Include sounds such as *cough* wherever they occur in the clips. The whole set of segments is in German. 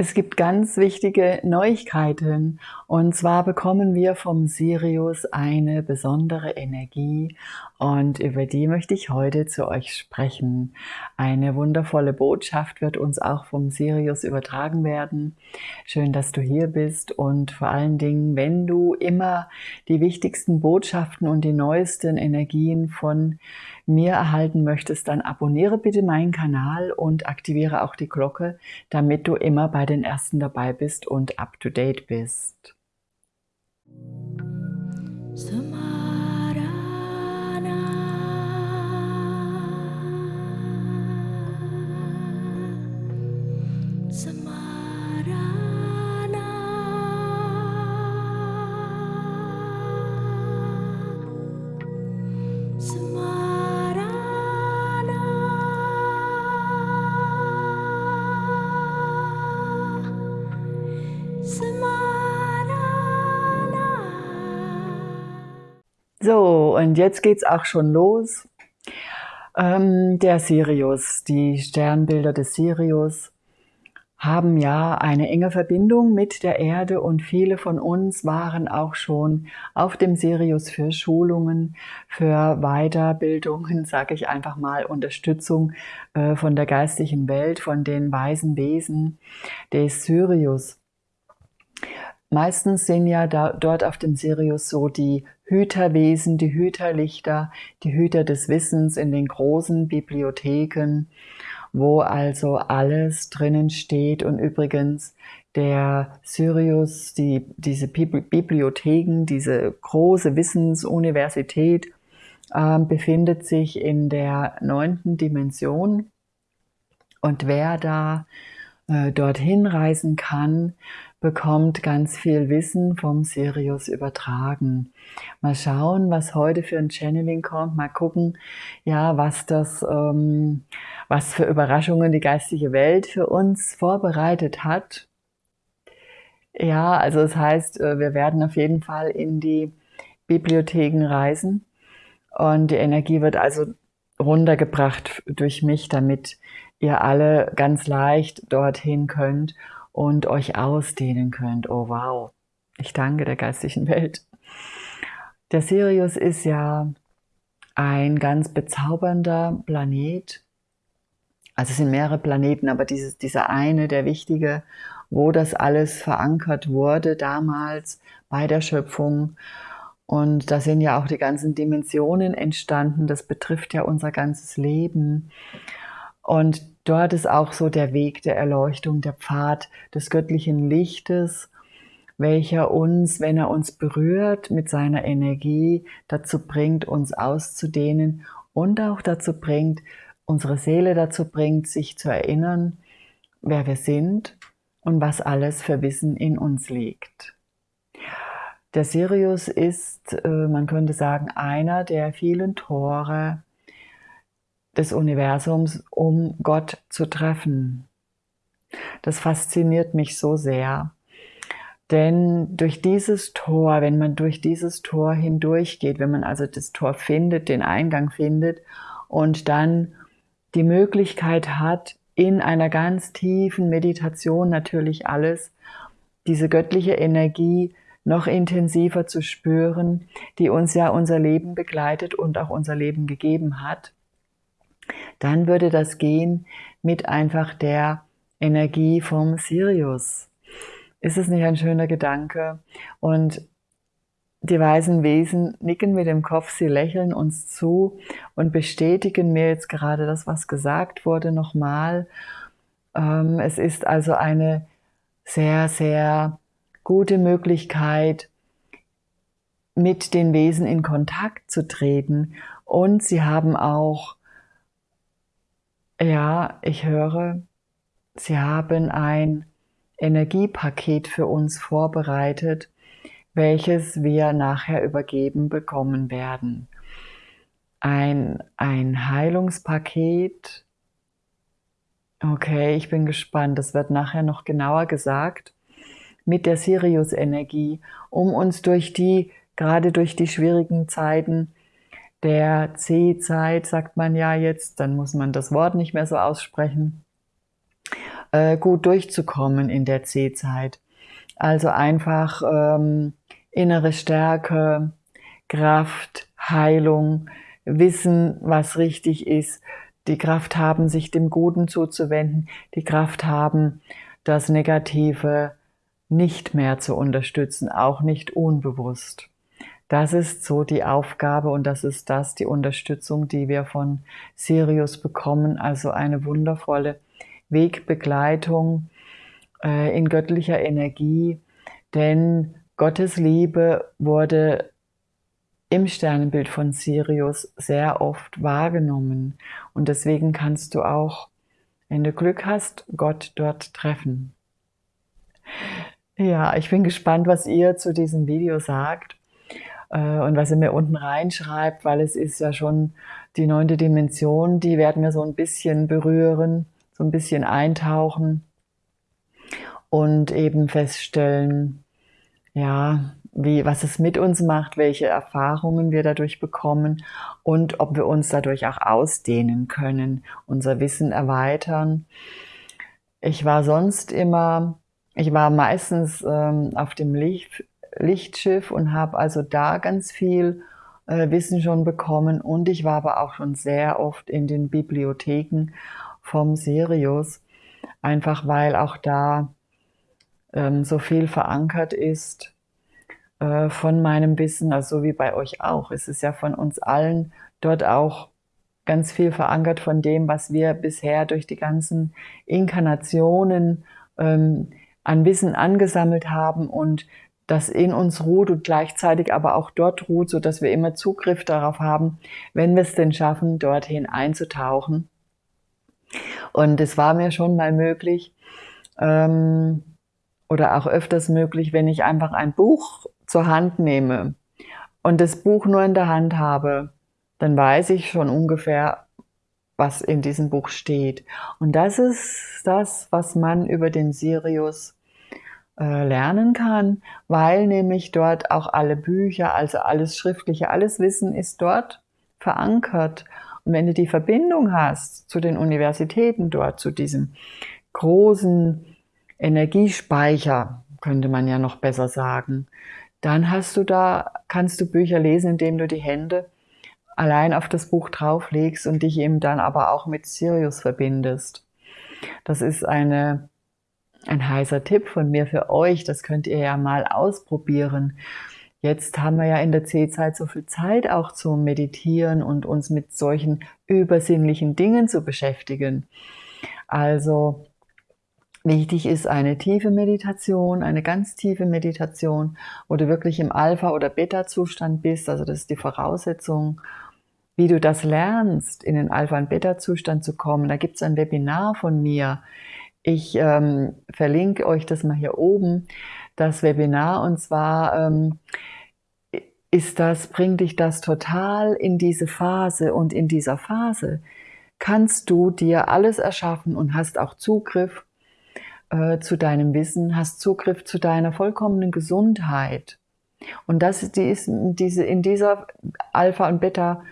Es gibt ganz wichtige Neuigkeiten. Und zwar bekommen wir vom Sirius eine besondere Energie und über die möchte ich heute zu euch sprechen. Eine wundervolle Botschaft wird uns auch vom Sirius übertragen werden. Schön, dass du hier bist und vor allen Dingen, wenn du immer die wichtigsten Botschaften und die neuesten Energien von mir erhalten möchtest, dann abonniere bitte meinen Kanal und aktiviere auch die Glocke, damit du immer bei den Ersten dabei bist und up to date bist. So, und jetzt geht's auch schon los. Ähm, der Sirius, die Sternbilder des Sirius haben ja eine enge Verbindung mit der Erde und viele von uns waren auch schon auf dem Sirius für Schulungen, für Weiterbildungen, *laughs* sage ich einfach mal, Unterstützung äh, von der geistigen Welt, von den weisen Wesen des Sirius. Meistens sind ja da, dort auf dem Sirius so die Hüterwesen, die Hüterlichter, die Hüter des Wissens in den großen Bibliotheken, wo also alles drinnen steht. Und übrigens der Sirius, die, diese Bibliotheken, diese große Wissensuniversität, äh, befindet sich in der neunten Dimension. Und wer da äh, dorthin reisen kann, bekommt ganz viel Wissen vom Sirius übertragen. Mal schauen, was heute für ein Channeling kommt. Mal gucken, ja, was das, ähm, was für Überraschungen die geistige Welt für uns vorbereitet hat. Ja, also das heißt, äh, wir werden auf jeden Fall in die Bibliotheken reisen und die Energie wird also runtergebracht durch mich, damit ihr alle ganz leicht dorthin könnt und euch ausdehnen könnt. Oh wow, ich danke der geistigen Welt. Der Sirius ist ja ein ganz bezaubernder Planet. Also es sind mehrere Planeten, aber dieses, dieser eine, der wichtige, wo das alles verankert wurde damals bei der Schöpfung. Und da sind ja auch die ganzen Dimensionen entstanden. Das betrifft ja unser ganzes Leben. Und dort ist auch so der Weg der Erleuchtung, der Pfad des göttlichen Lichtes, welcher uns, wenn er uns berührt mit seiner Energie, dazu bringt, uns auszudehnen und auch dazu bringt, unsere Seele dazu bringt, sich zu erinnern, wer wir sind und was alles für Wissen in uns liegt. Der Sirius ist, äh, man könnte sagen, einer der vielen Tore des Universums, um Gott zu treffen. Das fasziniert mich so sehr. Denn durch dieses Tor, wenn man durch dieses Tor hindurchgeht, wenn man also das Tor findet, den Eingang findet und dann die Möglichkeit hat, in einer ganz tiefen Meditation natürlich alles, diese göttliche Energie noch intensiver zu spüren, die uns ja unser Leben begleitet und auch unser Leben gegeben hat, dann würde das gehen mit einfach der Energie vom Sirius. Ist es nicht ein schöner Gedanke? Und die weisen Wesen nicken mit dem Kopf, sie lächeln uns zu und bestätigen mir jetzt gerade das, was gesagt wurde, nochmal. Ähm, es ist also eine sehr, sehr gute Möglichkeit, mit den Wesen in Kontakt zu treten. Und sie haben auch ja, ich höre, Sie haben ein Energiepaket für uns vorbereitet, welches wir nachher übergeben bekommen werden. Ein, ein Heilungspaket. Okay, ich bin gespannt. Das wird nachher noch genauer gesagt. Mit der Sirius-Energie, um uns durch die, gerade durch die schwierigen Zeiten der C-Zeit, sagt man ja jetzt, dann muss man das Wort nicht mehr so aussprechen, äh, gut durchzukommen in der C-Zeit. Also einfach ähm, innere Stärke, Kraft, Heilung, Wissen, was richtig ist, die Kraft haben, sich dem Guten zuzuwenden, die Kraft haben, das Negative nicht mehr zu unterstützen, auch nicht unbewusst. Das ist so die Aufgabe und das ist das, die Unterstützung, die wir von Sirius bekommen, also eine wundervolle Wegbegleitung äh, in göttlicher Energie, denn Gottes Liebe wurde im Sternenbild von Sirius sehr oft wahrgenommen. Und deswegen kannst du auch, wenn du Glück hast, Gott dort treffen. Ja, ich bin gespannt, was ihr zu diesem Video sagt und was ihr mir unten reinschreibt, weil es ist ja schon die neunte Dimension, die werden wir so ein bisschen berühren, so ein bisschen eintauchen und eben feststellen, ja, wie, was es mit uns macht, welche Erfahrungen wir dadurch bekommen und ob wir uns dadurch auch ausdehnen können, unser Wissen erweitern. Ich war sonst immer, ich war meistens ähm, auf dem Licht, Lichtschiff und habe also da ganz viel äh, Wissen schon bekommen. Und ich war aber auch schon sehr oft in den Bibliotheken vom Sirius, einfach weil auch da ähm, so viel verankert ist äh, von meinem Wissen, also so wie bei euch auch. Es ist ja von uns allen dort auch ganz viel verankert von dem, was wir bisher durch die ganzen Inkarnationen ähm, an Wissen angesammelt haben. Und das in uns ruht und gleichzeitig aber auch dort ruht, so dass wir immer Zugriff darauf haben, wenn wir es denn schaffen, dorthin einzutauchen. Und es war mir schon mal möglich ähm, oder auch öfters möglich, wenn ich einfach ein Buch zur Hand nehme und das Buch nur in der Hand habe, dann weiß ich schon ungefähr, was in diesem Buch steht. Und das ist das, was man über den Sirius lernen kann, weil nämlich dort auch alle Bücher, also alles Schriftliche, alles Wissen ist dort verankert. Und wenn du die Verbindung hast zu den Universitäten dort, zu diesem großen Energiespeicher, könnte man ja noch besser sagen, dann hast du da, kannst du Bücher lesen, indem du die Hände allein auf das Buch drauflegst und dich eben dann aber auch mit Sirius verbindest. Das ist eine, ein heißer Tipp von mir für euch. Das könnt ihr ja mal ausprobieren. Jetzt haben wir ja in der C-Zeit so viel Zeit auch zu meditieren und uns mit solchen übersinnlichen Dingen zu beschäftigen. Also Wichtig ist eine tiefe Meditation, eine ganz tiefe Meditation, wo du wirklich im Alpha- oder Beta-Zustand bist. Also das ist die Voraussetzung, wie du das lernst, in den Alpha- und Beta-Zustand zu kommen. Da gibt es ein Webinar von mir. Ich ähm, verlinke euch das mal hier oben, das Webinar. Und zwar ähm, ist das, bringt dich das total in diese Phase. Und in dieser Phase kannst du dir alles erschaffen und hast auch Zugriff äh, zu deinem Wissen, hast Zugriff zu deiner vollkommenen Gesundheit. Und das die ist diese, in dieser Alpha und Beta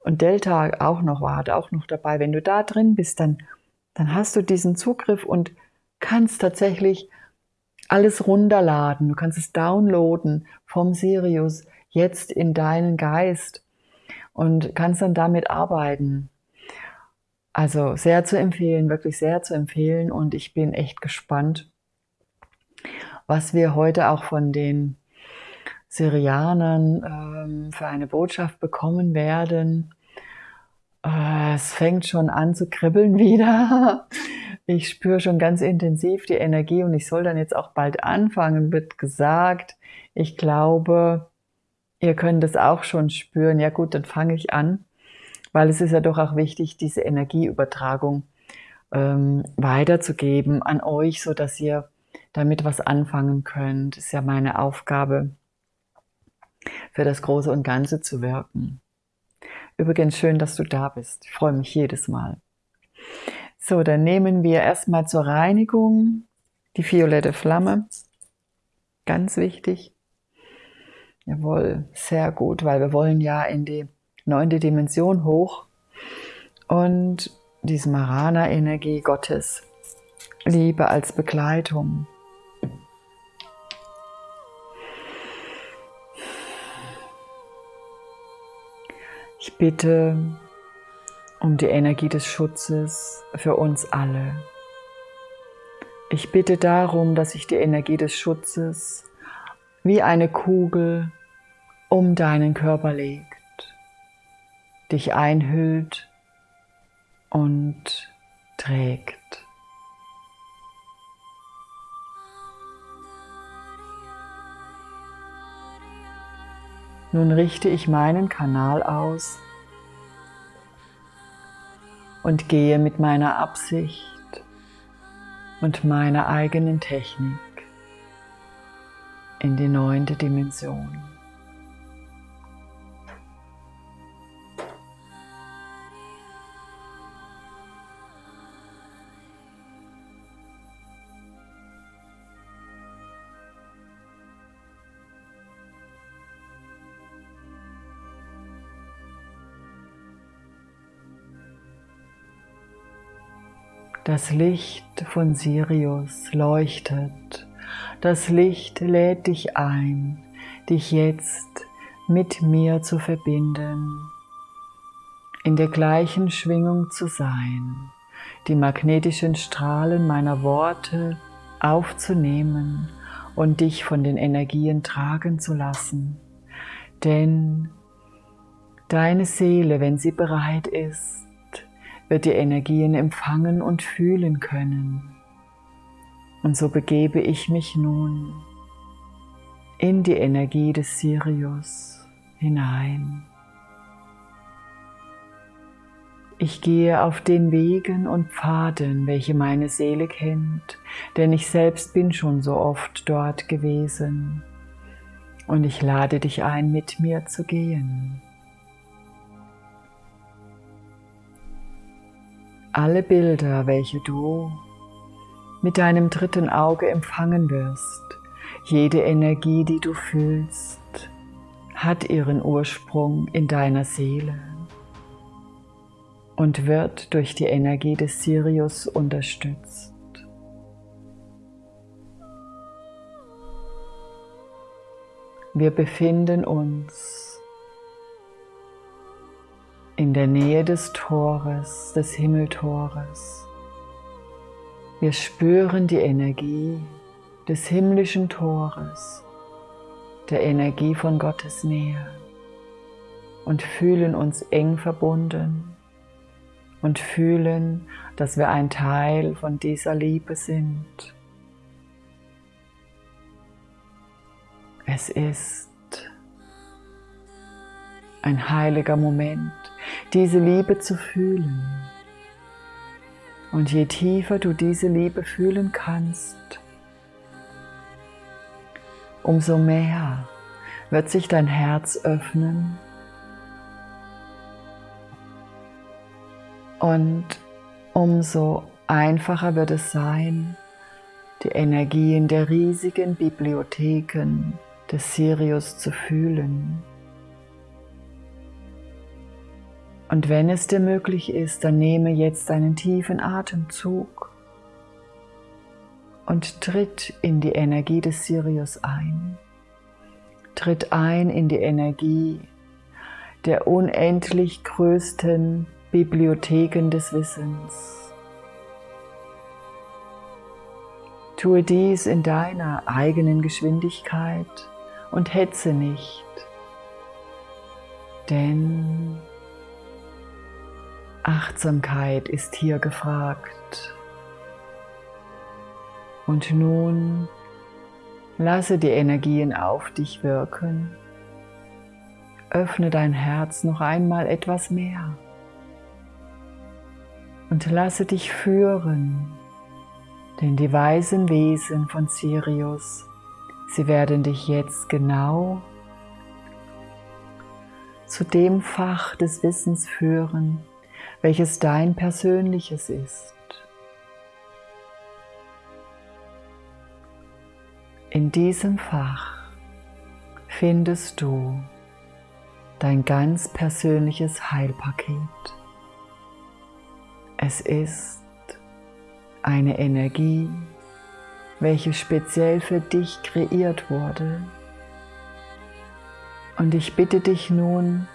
und Delta auch noch war, auch noch dabei. Wenn du da drin bist, dann, dann hast du diesen Zugriff und kannst tatsächlich alles runterladen. Du kannst es downloaden vom Sirius jetzt in deinen Geist und kannst dann damit arbeiten. Also sehr zu empfehlen, wirklich sehr zu empfehlen und ich bin echt gespannt, was wir heute auch von den Syrianern ähm, für eine Botschaft bekommen werden. Äh, es fängt schon an zu kribbeln *laughs* wieder. Ich spüre schon ganz intensiv die Energie und ich soll dann jetzt auch bald anfangen, wird gesagt. Ich glaube, ihr könnt es auch schon spüren. Ja gut, dann fange ich an weil es ist ja doch auch wichtig, diese Energieübertragung ähm, weiterzugeben an euch, so dass ihr damit was anfangen könnt. Ist ja meine Aufgabe, für das Große und Ganze zu wirken. Übrigens schön, dass du da bist. Ich freue mich jedes Mal. So, dann nehmen wir erstmal zur Reinigung die violette Flamme. Ganz wichtig. Jawohl, sehr gut, weil wir wollen ja in die neunte Dimension hoch und diese Marana-Energie Gottes Liebe als Begleitung. Ich bitte um die Energie des Schutzes für uns alle. Ich bitte darum, dass sich die Energie des Schutzes wie eine Kugel um deinen Körper legt, dich einhüllt und trägt. Nun richte ich meinen Kanal aus und gehe mit meiner Absicht und meiner eigenen Technik in die neunte Dimension. Das Licht von Sirius leuchtet. Das Licht lädt dich ein, dich jetzt mit mir zu verbinden, in der gleichen Schwingung zu sein, die magnetischen Strahlen meiner Worte aufzunehmen und dich von den Energien tragen zu lassen. Denn deine Seele, wenn sie bereit ist, wird die Energien empfangen und fühlen können. Und so begebe ich mich nun in die Energie des Sirius hinein. Ich gehe auf den Wegen und Pfaden, welche meine Seele kennt, denn ich selbst bin schon so oft dort gewesen. Und ich lade dich ein, mit mir zu gehen. Alle Bilder, welche du mit deinem dritten Auge empfangen wirst, jede Energie, die du fühlst, hat ihren Ursprung in deiner Seele und wird durch die Energie des Sirius unterstützt. Wir befinden uns in der Nähe des Tores, des Himmeltores. Wir spüren die Energie des himmlischen Tores, der Energie von Gottes Nähe und fühlen uns eng verbunden und fühlen, dass wir ein Teil von dieser Liebe sind. Es ist ein heiliger Moment, diese Liebe zu fühlen. Und je tiefer du diese Liebe fühlen kannst, umso mehr wird sich dein Herz öffnen und umso einfacher wird es sein, die Energien der riesigen Bibliotheken des Sirius zu fühlen. Und wenn es dir möglich ist, dann nehme jetzt einen tiefen Atemzug und tritt in die Energie des Sirius ein. Tritt ein in die Energie der unendlich größten Bibliotheken des Wissens. Tue dies in deiner eigenen Geschwindigkeit und hetze nicht, denn Achtsamkeit ist hier gefragt. Und nun lasse die Energien auf dich wirken. Öffne dein Herz noch einmal etwas mehr. Und lasse dich führen, denn die weisen Wesen von Sirius, sie werden dich jetzt genau zu dem Fach des Wissens führen, welches dein persönliches ist. In diesem Fach findest du dein ganz persönliches Heilpaket. Es ist eine Energie, welche speziell für dich kreiert wurde. Und ich bitte dich nun,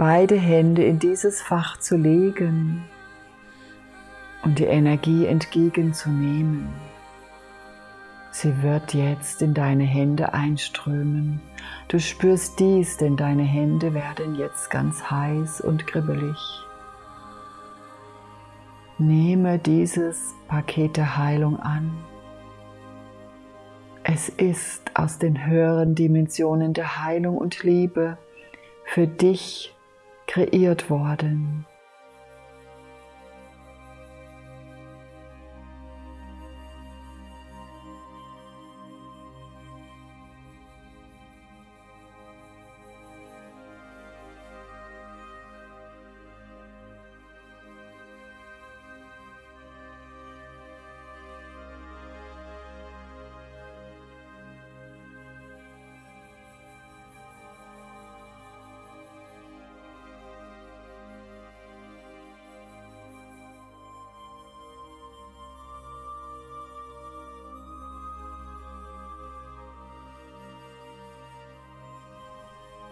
beide Hände in dieses Fach zu legen und die Energie entgegenzunehmen. Sie wird jetzt in deine Hände einströmen. Du spürst dies, denn deine Hände werden jetzt ganz heiß und kribbelig. Nehme dieses Paket der Heilung an. Es ist aus den höheren Dimensionen der Heilung und Liebe für dich kreiert worden.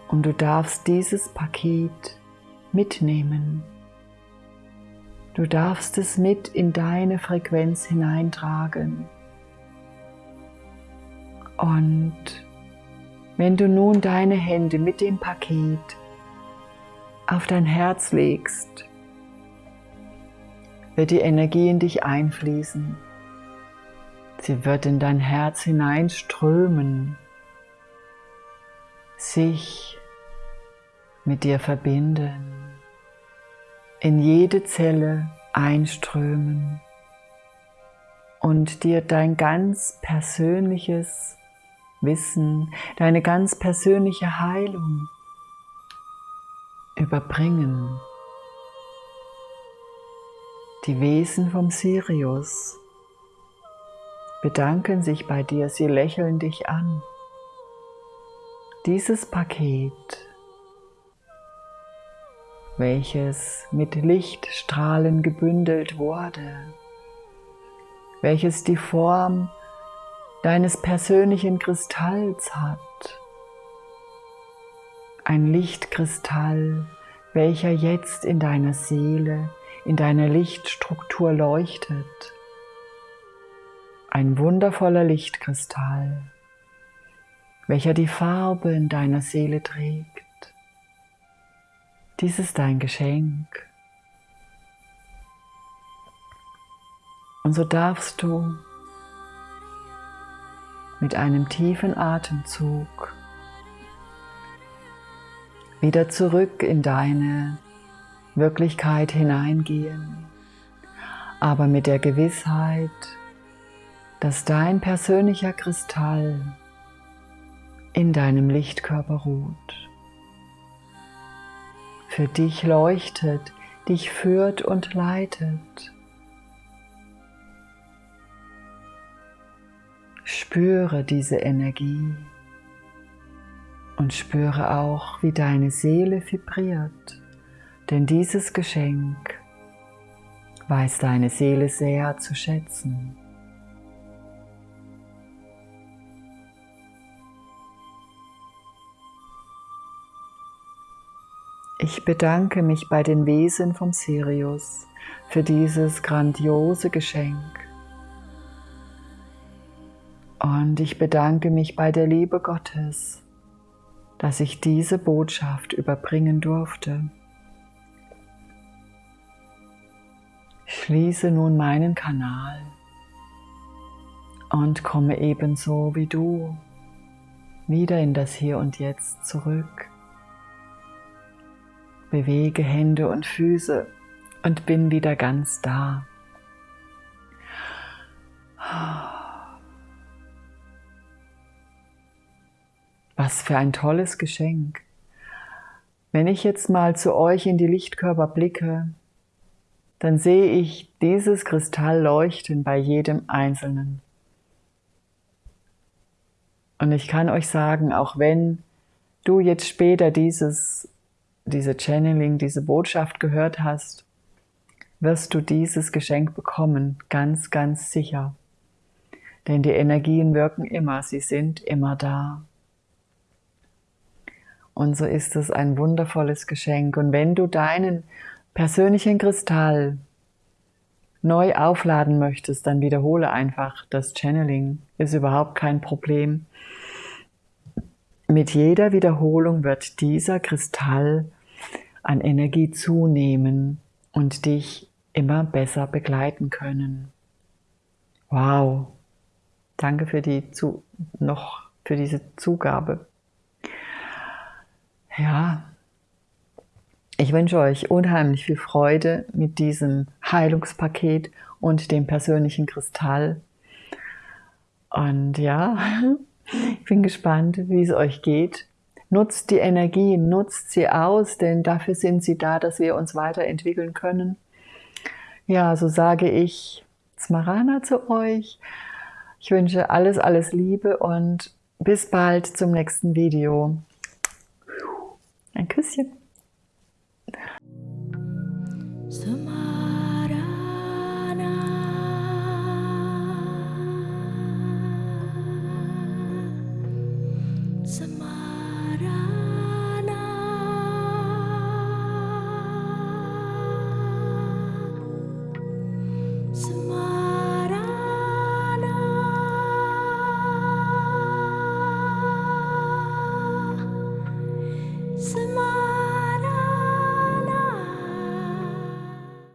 Und du darfst dieses Paket mitnehmen. Du darfst es mit in deine Frequenz hineintragen. Und wenn du nun deine Hände mit dem Paket auf dein Herz legst, wird die Energie in dich einfließen. Sie wird in dein Herz hineinströmen, sich mit dir verbinden, in jede Zelle einströmen und dir dein ganz persönliches Wissen, deine ganz persönliche Heilung überbringen. Die Wesen vom Sirius bedanken sich bei dir, sie lächeln dich an. Dieses Paket welches mit Lichtstrahlen gebündelt wurde, welches die Form deines persönlichen Kristalls hat. Ein Lichtkristall, welcher jetzt in deiner Seele, in deiner Lichtstruktur leuchtet. Ein wundervoller Lichtkristall, welcher die Farbe in deiner Seele trägt. Dies ist dein Geschenk. Und so darfst du mit einem tiefen Atemzug wieder zurück in deine Wirklichkeit hineingehen, aber mit der Gewissheit, dass dein persönlicher Kristall in deinem Lichtkörper ruht für dich leuchtet, dich führt und leitet. Spüre diese Energie und spüre auch, wie deine Seele vibriert, denn dieses Geschenk weiß deine Seele sehr zu schätzen. Ich bedanke mich bei den Wesen vom Sirius für dieses grandiose Geschenk. Und ich bedanke mich bei der Liebe Gottes, dass ich diese Botschaft überbringen durfte. Schließe nun meinen Kanal und komme ebenso wie du wieder in das Hier und Jetzt zurück. Bewege Hände und Füße und bin wieder ganz da. Was für ein tolles Geschenk. Wenn ich jetzt mal zu euch in die Lichtkörper blicke, dann sehe ich dieses Kristall leuchten bei jedem Einzelnen. Und ich kann euch sagen, auch wenn du jetzt später dieses diese Channeling, diese Botschaft gehört hast, wirst du dieses Geschenk bekommen, ganz, ganz sicher. Denn die Energien wirken immer, sie sind immer da. Und so ist es ein wundervolles Geschenk. Und wenn du deinen persönlichen Kristall neu aufladen möchtest, dann wiederhole einfach das Channeling. Ist überhaupt kein Problem. Mit jeder Wiederholung wird dieser Kristall an Energie zunehmen und dich immer besser begleiten können. Wow. Danke für die zu noch für diese Zugabe. Ja, ich wünsche euch unheimlich viel Freude mit diesem Heilungspaket und dem persönlichen Kristall. Und ja, *laughs* ich bin gespannt, wie es euch geht. Nutzt die Energie, nutzt sie aus, denn dafür sind sie da, dass wir uns weiterentwickeln können. Ja, so sage ich Smarana zu euch. Ich wünsche alles, alles Liebe und bis bald zum nächsten Video. Ein Küsschen.